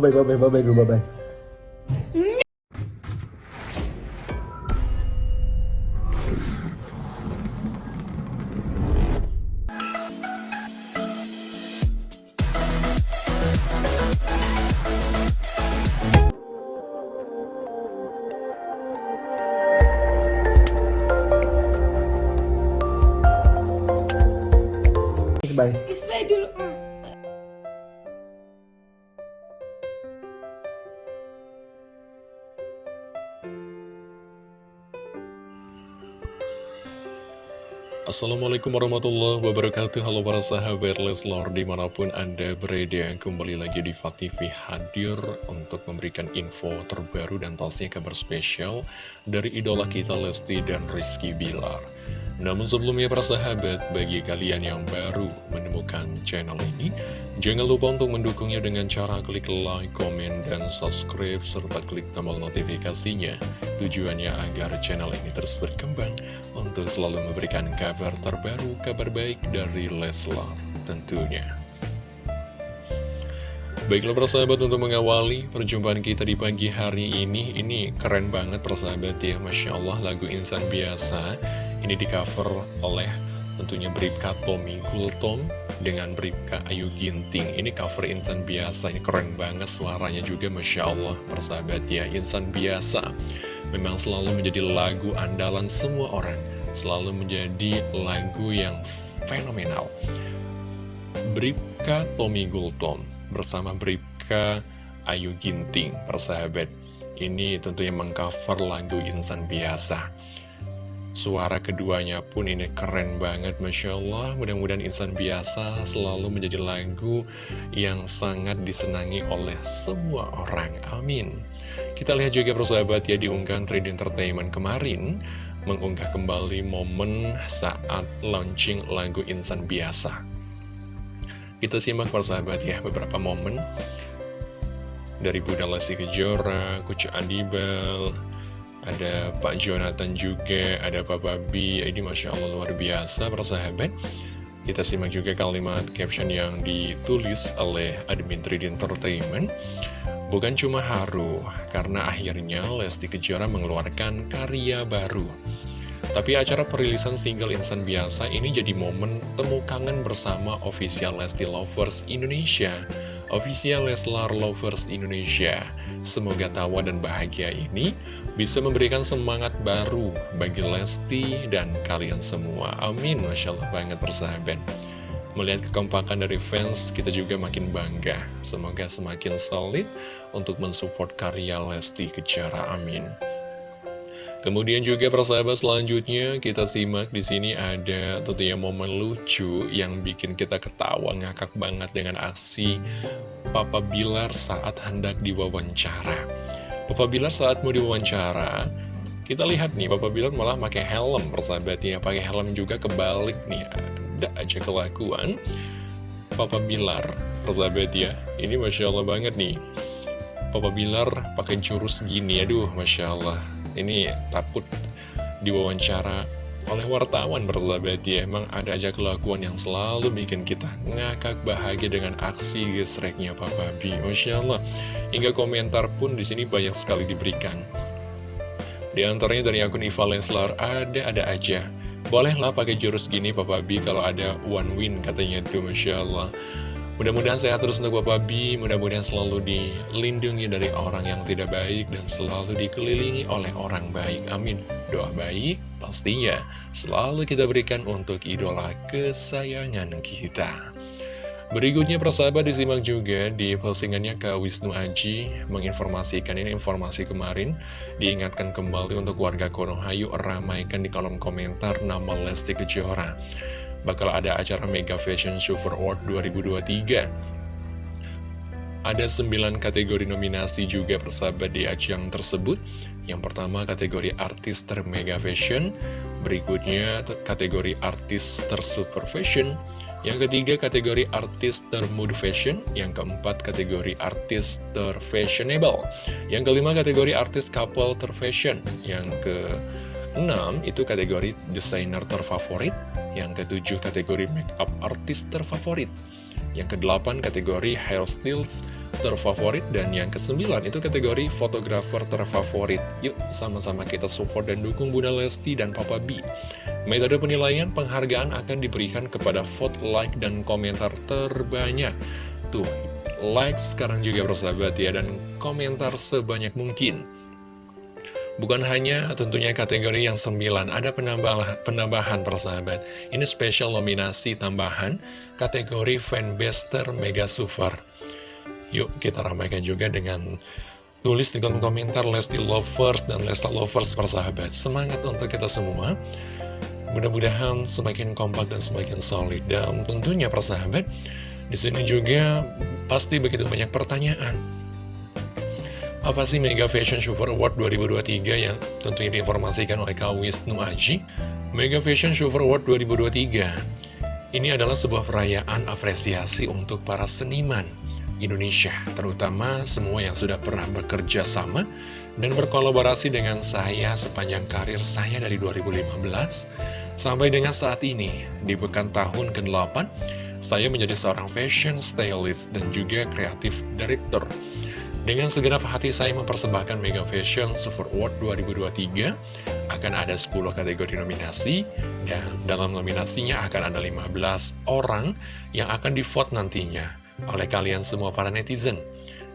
Bye bye bye bye bye bye bye. Bye. Dulu. Assalamualaikum warahmatullahi wabarakatuh. Halo para sahabat Leslor di mana pun anda berada Kembali lagi di TV hadir untuk memberikan info terbaru dan pastinya kabar spesial Dari idola kita Lesti dan Rizky Bilar. Namun sebelumnya para sahabat Bagi kalian yang baru menemukan channel ini Jangan lupa untuk mendukungnya dengan cara klik like, komen, dan subscribe Serta klik tombol notifikasinya. Tujuannya agar channel ini terus berkembang untuk selalu memberikan kabar terbaru, kabar baik dari Leslar tentunya. Baiklah persahabat untuk mengawali perjumpaan kita di pagi hari ini Ini keren banget persahabat ya Masya Allah lagu Insan Biasa. Ini di cover oleh tentunya Bribka Tommy Gultom Dengan Bribka Ayu Ginting. Ini cover Insan Biasa Ini keren banget suaranya juga Masya Allah persahabat ya Insan Biasa memang selalu menjadi lagu andalan semua orang. Selalu menjadi lagu yang fenomenal. Bribka Tommy Gultom bersama Bribka Ayu Ginting persahabat. Ini tentunya mengcover lagu Insan Biasa. Suara keduanya pun ini keren banget Masya Allah. Mudah-mudahan Insan Biasa selalu menjadi lagu yang sangat disenangi oleh semua orang. Amin kita lihat juga persahabat ya diunggah Trade Entertainment kemarin mengunggah kembali momen saat launching lagu Insan Biasa. Kita simak persahabat ya beberapa momen dari Bunda Lesti Kejora, Kucu Adibel, ada Pak Jonathan juga, ada Pak Babi, ini Masya Allah luar biasa persahabat. Kita simak juga kalimat caption yang ditulis oleh admin 3D Entertainment. Bukan cuma haru, karena akhirnya Lesti Kejora mengeluarkan karya baru. Tapi acara perilisan single Insan Biasa ini jadi momen temu kangen bersama official Lesti Lovers Indonesia. Official Leslar Lovers Indonesia. Semoga tawa dan bahagia ini bisa memberikan semangat baru bagi Lesti dan kalian semua. Amin, Masya Allah banget persahabat. Melihat kekompakan dari fans, kita juga makin bangga. Semoga semakin solid untuk mensupport karya Lesti Kejora. Amin. Kemudian juga persahabat selanjutnya kita simak di sini ada tentunya momen lucu yang bikin kita ketawa ngakak banget dengan aksi Papa Bilar saat hendak diwawancara. Papa Bilar saat mau diwawancara, kita lihat nih Papa Bilar malah pakai helm persahabatnya, pakai helm juga kebalik nih ada aja kelakuan. Papa Bilar persahabat ya ini Masya Allah banget nih. Papa Bilar pakai jurus gini aduh Masya Allah. Ini takut diwawancara oleh wartawan persahabat ya. Emang ada aja kelakuan yang selalu bikin kita ngakak bahagia dengan aksi gesreknya Papa B Masya Allah. Hingga komentar pun di sini banyak sekali diberikan. Di antaranya dari akun Iva Lenslar ada-ada aja Bolehlah pakai jurus gini Papa B kalau ada one win katanya tuh Masya Allah. Mudah-mudahan sehat terus untuk Papa B Mudah-mudahan selalu dilindungi dari orang yang tidak baik Dan selalu dikelilingi oleh orang baik. Amin. Doa baik pastinya selalu kita berikan untuk idola kesayangan kita Berikutnya persahabat disimak juga di postingannya ke Wisnu Aji menginformasikan ini informasi kemarin diingatkan kembali untuk warga Konohayu ramaikan di kolom komentar nama Lesti Kejora. Bakal ada acara Mega Fashion Super Award 2023 ada 9 kategori nominasi juga persahabat di ajang tersebut. Yang pertama kategori artis termega fashion. Berikutnya kategori artis tersuper fashion yang ketiga kategori artis termood fashion. Yang keempat kategori artis terfashionable. Yang kelima kategori artis couple terfashion. Yang keenam itu kategori desainer terfavorit. Yang ketujuh kategori makeup artis terfavorit Yang ke-8 kategori hairstyles terfavorit dan yang ke-9 itu kategori fotografer terfavorit. Yuk sama-sama kita support dan dukung Bunda Lesti dan Papa B. Metode penilaian penghargaan akan diberikan kepada vote, like, dan komentar terbanyak. Tuh, like sekarang juga bersahabat ya dan komentar sebanyak mungkin. Bukan hanya tentunya kategori yang 9, ada penambahan, penambahan persahabat. Ini spesial nominasi tambahan kategori fanbaster Mega Super. Yuk kita ramaikan juga dengan tulis di kolom komentar Lesti Lovers dan Lesta Lovers persahabat. Semangat untuk kita semua. Mudah-mudahan semakin kompak dan semakin solid. Dan tentunya persahabat, di sini juga pasti begitu banyak pertanyaan apa sih Mega Fashion Show Award 2023 yang tentunya diinformasikan oleh Kak Wisnu Aji? Mega Fashion Show Award 2023 ini adalah sebuah perayaan apresiasi untuk para seniman Indonesia, terutama semua yang sudah pernah bekerja sama dan berkolaborasi dengan saya sepanjang karir saya dari 2015 sampai dengan saat ini, di pekan tahun ke-8, saya menjadi seorang fashion stylist dan juga kreatif director. Dengan segenap hati saya mempersembahkan Mega Fashion Super Award 2023 Akan ada 10 kategori nominasi Dan dalam nominasinya akan ada 15 orang yang akan di vote nantinya Oleh kalian semua para netizen.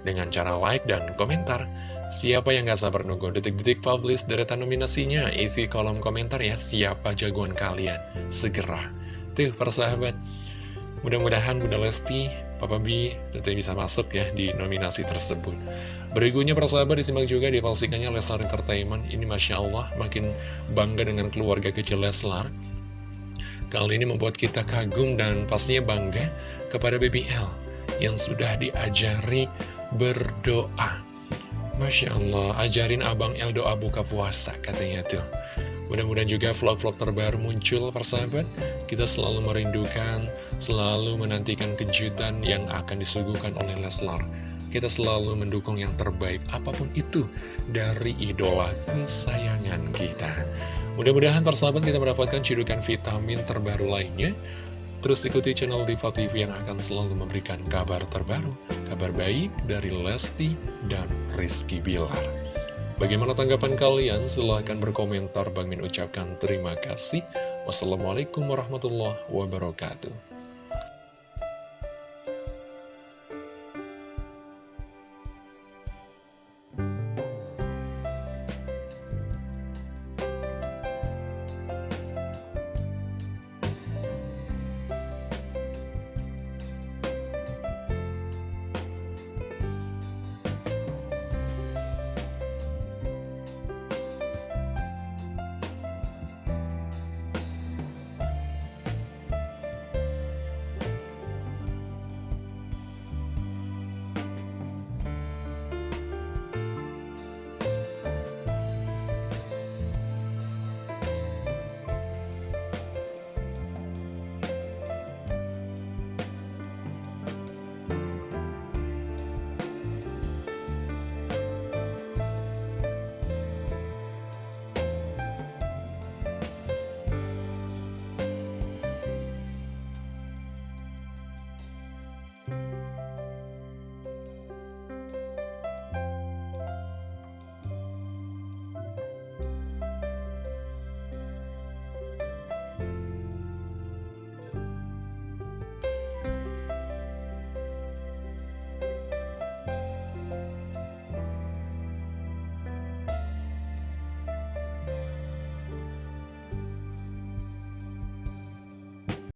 Dengan cara like dan komentar Siapa yang gak sabar nunggu detik-detik publish deretan nominasinya Isi kolom komentar ya siapa jagoan kalian? Segera. Tuh persahabat Mudah-mudahan Bunda Lesti Papa B tentunya bisa masuk ya di nominasi tersebut. Berikutnya persahabat disimak juga di palsikannya Leslar Entertainment. Ini Masya Allah makin bangga dengan keluarga kecil Leslar. Kali ini membuat kita kagum dan pastinya bangga kepada BBL yang sudah diajari berdoa. Masya Allah, ajarin Abang El doa buka puasa katanya tuh. Mudah-mudahan juga vlog-vlog terbaru muncul persahabat Kita selalu merindukan, selalu menantikan kejutan yang akan disuguhkan oleh Leslar Kita selalu mendukung yang terbaik apa pun itu dari idola kesayangan kita Mudah-mudahan persahabat kita mendapatkan cidukan vitamin terbaru lainnya Terus ikuti channel Diva TV yang akan selalu memberikan kabar terbaru Kabar baik dari Lesti dan Rizky Bilar Bagaimana tanggapan kalian? Silahkan berkomentar. Bang Min ucapkan terima kasih. Wassalamualaikum warahmatullahi wabarakatuh.